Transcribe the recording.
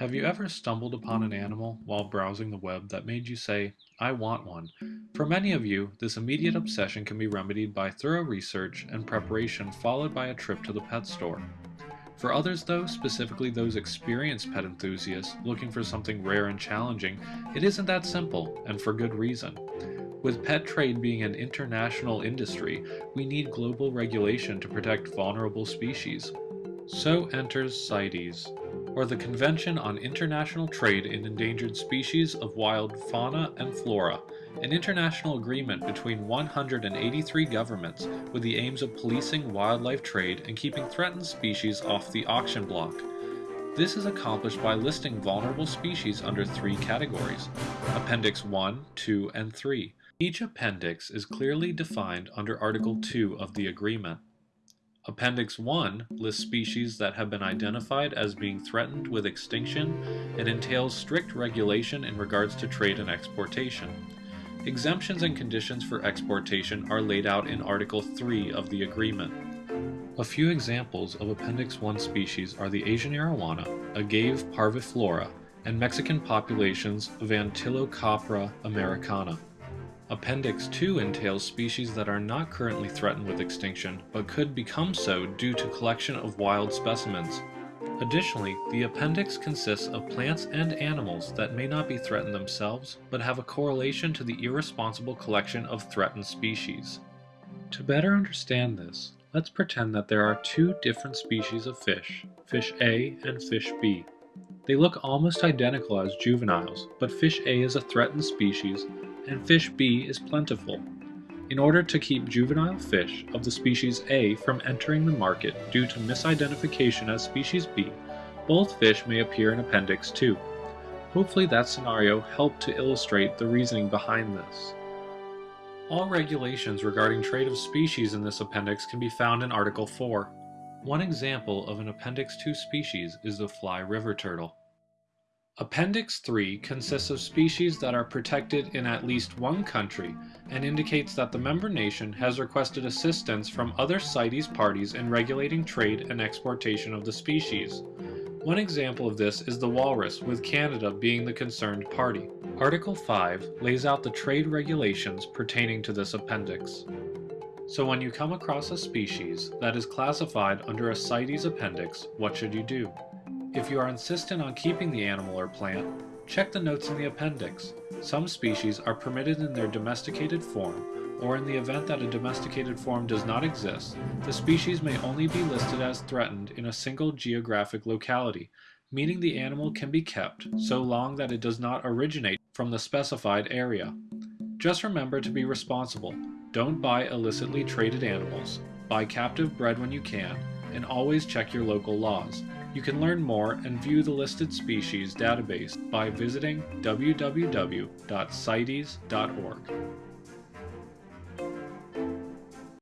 Have you ever stumbled upon an animal while browsing the web that made you say, I want one? For many of you, this immediate obsession can be remedied by thorough research and preparation followed by a trip to the pet store. For others, though, specifically those experienced pet enthusiasts looking for something rare and challenging, it isn't that simple, and for good reason. With pet trade being an international industry, we need global regulation to protect vulnerable species. So enters CITES, or the Convention on International Trade in Endangered Species of Wild Fauna and Flora, an international agreement between 183 governments with the aims of policing wildlife trade and keeping threatened species off the auction block. This is accomplished by listing vulnerable species under three categories, Appendix 1, 2, and 3. Each appendix is clearly defined under Article 2 of the agreement. Appendix 1 lists species that have been identified as being threatened with extinction and entails strict regulation in regards to trade and exportation. Exemptions and conditions for exportation are laid out in Article 3 of the agreement. A few examples of Appendix 1 species are the Asian arowana, Agave parviflora, and Mexican populations of Antilocapra americana. Appendix 2 entails species that are not currently threatened with extinction, but could become so due to collection of wild specimens. Additionally, the appendix consists of plants and animals that may not be threatened themselves, but have a correlation to the irresponsible collection of threatened species. To better understand this, let's pretend that there are two different species of fish, fish A and fish B. They look almost identical as juveniles, but fish A is a threatened species and fish B is plentiful. In order to keep juvenile fish of the species A from entering the market due to misidentification as species B, both fish may appear in Appendix 2. Hopefully that scenario helped to illustrate the reasoning behind this. All regulations regarding trade of species in this appendix can be found in Article 4. One example of an Appendix 2 species is the fly river turtle. Appendix 3 consists of species that are protected in at least one country and indicates that the member nation has requested assistance from other CITES parties in regulating trade and exportation of the species. One example of this is the walrus, with Canada being the concerned party. Article 5 lays out the trade regulations pertaining to this appendix. So when you come across a species that is classified under a CITES appendix, what should you do? If you are insistent on keeping the animal or plant, check the notes in the appendix. Some species are permitted in their domesticated form, or in the event that a domesticated form does not exist, the species may only be listed as threatened in a single geographic locality, meaning the animal can be kept so long that it does not originate from the specified area. Just remember to be responsible. Don't buy illicitly traded animals. Buy captive bred when you can, and always check your local laws. You can learn more and view the listed species database by visiting www.cites.org.